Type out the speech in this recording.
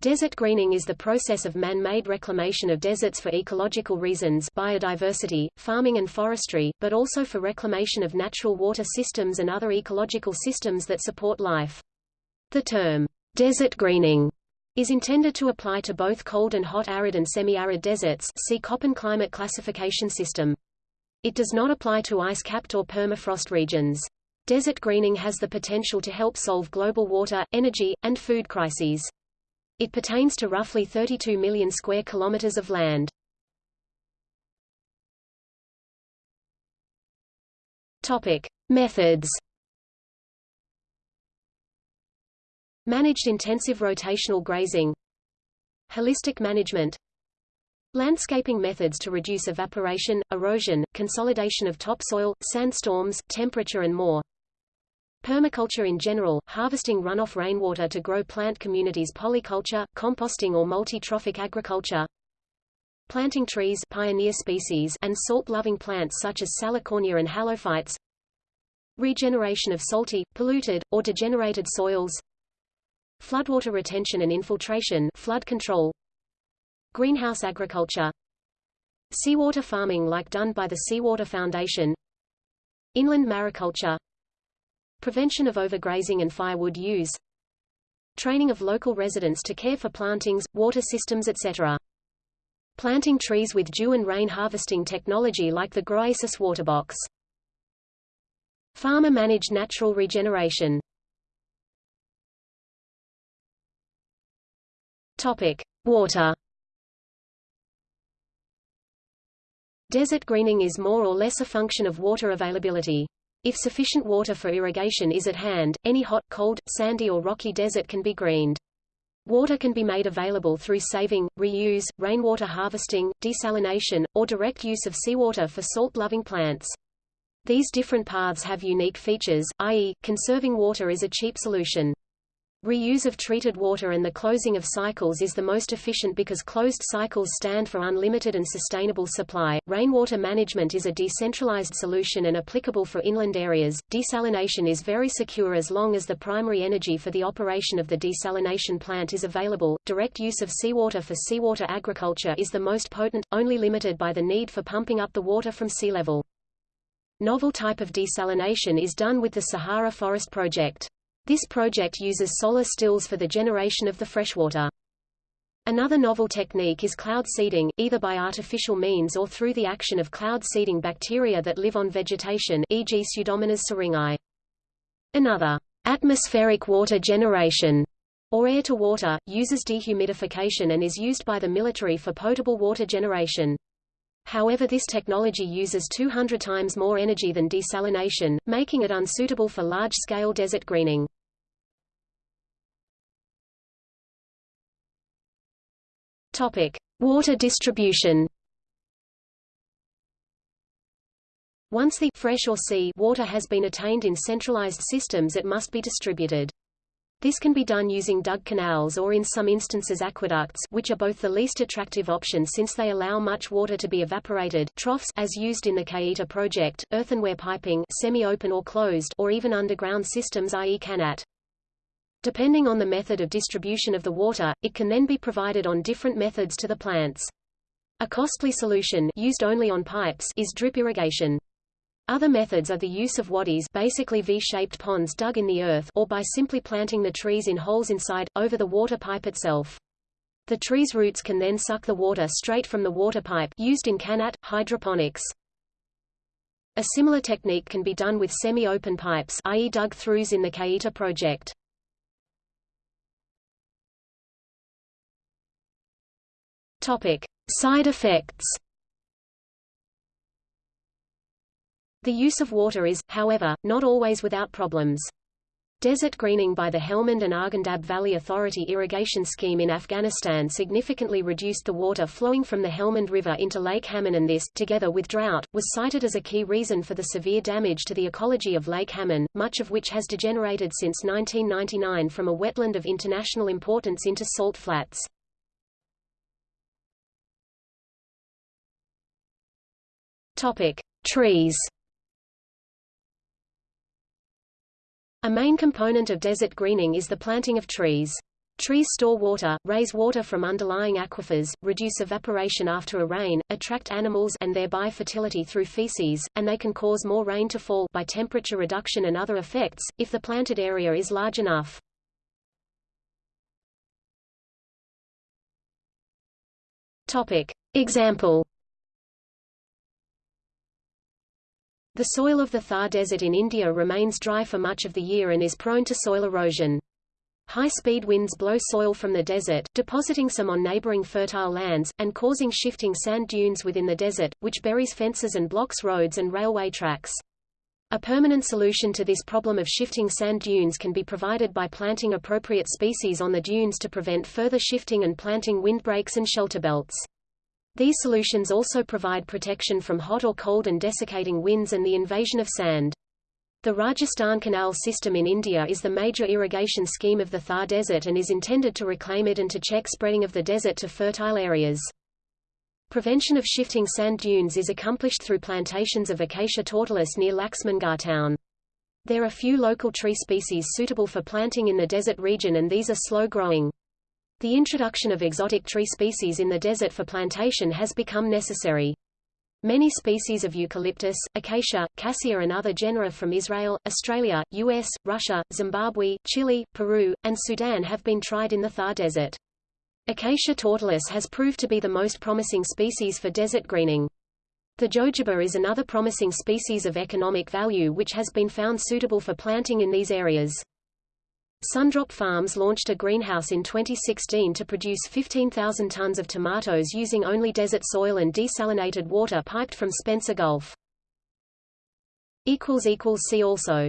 Desert greening is the process of man-made reclamation of deserts for ecological reasons biodiversity, farming and forestry, but also for reclamation of natural water systems and other ecological systems that support life. The term, desert greening, is intended to apply to both cold and hot arid and semi-arid deserts see Köppen climate classification system. It does not apply to ice-capped or permafrost regions. Desert greening has the potential to help solve global water, energy, and food crises. It pertains to roughly 32 million square kilometers of land. Topic: Methods. Managed intensive rotational grazing. Holistic management. Landscaping methods to reduce evaporation, erosion, consolidation of topsoil, sandstorms, temperature and more. Permaculture in general, harvesting runoff rainwater to grow plant communities polyculture, composting or multi-trophic agriculture. Planting trees pioneer species and salt-loving plants such as salicornia and halophytes. Regeneration of salty, polluted, or degenerated soils. Floodwater retention and infiltration flood control. Greenhouse agriculture. Seawater farming like done by the Seawater Foundation. Inland mariculture Prevention of overgrazing and firewood use Training of local residents to care for plantings, water systems etc. Planting trees with dew and rain harvesting technology like the Groasis waterbox. Farmer-managed natural regeneration Topic. Water Desert greening is more or less a function of water availability. If sufficient water for irrigation is at hand, any hot, cold, sandy or rocky desert can be greened. Water can be made available through saving, reuse, rainwater harvesting, desalination, or direct use of seawater for salt-loving plants. These different paths have unique features, i.e., conserving water is a cheap solution. Reuse of treated water and the closing of cycles is the most efficient because closed cycles stand for unlimited and sustainable supply. Rainwater management is a decentralized solution and applicable for inland areas. Desalination is very secure as long as the primary energy for the operation of the desalination plant is available. Direct use of seawater for seawater agriculture is the most potent, only limited by the need for pumping up the water from sea level. Novel type of desalination is done with the Sahara Forest Project. This project uses solar stills for the generation of the freshwater. Another novel technique is cloud seeding, either by artificial means or through the action of cloud seeding bacteria that live on vegetation e.g. Pseudomonas syringae. Another, atmospheric water generation, or air-to-water, uses dehumidification and is used by the military for potable water generation. However this technology uses 200 times more energy than desalination, making it unsuitable for large-scale desert greening. Topic: Water distribution. Once the fresh or sea water has been attained in centralized systems it must be distributed. This can be done using dug canals or in some instances aqueducts which are both the least attractive option since they allow much water to be evaporated troughs as used in the Keita project, earthenware piping semi-open or closed or even underground systems i.e. qanat. Depending on the method of distribution of the water, it can then be provided on different methods to the plants. A costly solution used only on pipes is drip irrigation. Other methods are the use of wadis basically V-shaped ponds dug in the earth or by simply planting the trees in holes inside, over the water pipe itself. The tree's roots can then suck the water straight from the water pipe used in qanat, hydroponics. A similar technique can be done with semi-open pipes i.e. dug-throughs in the Keita project. Topic: Side effects. The use of water is, however, not always without problems. Desert greening by the Helmand and Arghandab Valley Authority irrigation scheme in Afghanistan significantly reduced the water flowing from the Helmand River into Lake Hamun and this, together with drought, was cited as a key reason for the severe damage to the ecology of Lake Hamun, much of which has degenerated since 1999 from a wetland of international importance into salt flats. Topic: Trees. A main component of desert greening is the planting of trees. Trees store water, raise water from underlying aquifers, reduce evaporation after a rain, attract animals and thereby fertility through feces, and they can cause more rain to fall by temperature reduction and other effects, if the planted area is large enough. Example The soil of the Thar Desert in India remains dry for much of the year and is prone to soil erosion. High-speed winds blow soil from the desert, depositing some on neighboring fertile lands, and causing shifting sand dunes within the desert, which buries fences and blocks roads and railway tracks. A permanent solution to this problem of shifting sand dunes can be provided by planting appropriate species on the dunes to prevent further shifting and planting windbreaks and shelter belts. These solutions also provide protection from hot or cold and desiccating winds and the invasion of sand. The Rajasthan Canal system in India is the major irrigation scheme of the Thar Desert and is intended to reclaim it and to check spreading of the desert to fertile areas. Prevention of shifting sand dunes is accomplished through plantations of Acacia tortilis near Laxmangarh town. There are few local tree species suitable for planting in the desert region and these are slow-growing. The introduction of exotic tree species in the desert for plantation has become necessary. Many species of eucalyptus, acacia, cassia and other genera from Israel, Australia, US, Russia, Zimbabwe, Chile, Peru, and Sudan have been tried in the Thar Desert. Acacia tortilis has proved to be the most promising species for desert greening. The jojoba is another promising species of economic value which has been found suitable for planting in these areas. Sundrop Farms launched a greenhouse in 2016 to produce 15,000 tons of tomatoes using only desert soil and desalinated water piped from Spencer Gulf. See also